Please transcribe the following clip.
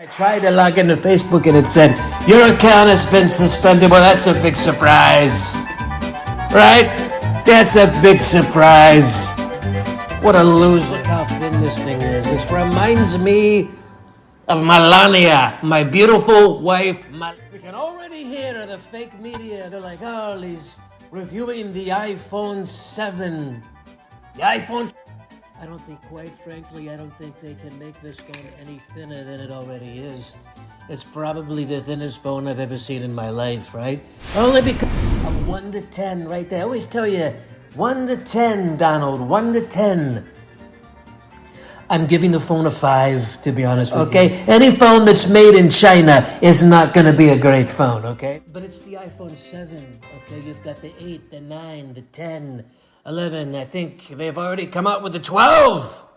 I tried to log into Facebook and it said, Your account has been suspended. Well, that's a big surprise. Right? That's a big surprise. What a loser. Look how thin this thing is. This reminds me of Melania, my beautiful wife. We can already hear the fake media. They're like, oh, he's reviewing the iPhone 7. The iPhone. I don't think, quite frankly, I don't think they can make this phone any thinner than it already is. It's probably the thinnest phone I've ever seen in my life, right? Only because of 1 to 10 right there. I always tell you, 1 to 10, Donald, 1 to 10. I'm giving the phone a 5, to be honest with okay? you. Okay? Any phone that's made in China is not going to be a great phone, okay? But it's the iPhone 7, okay? You've got the 8, the 9, the 10, 11. I think they've already come out with the 12.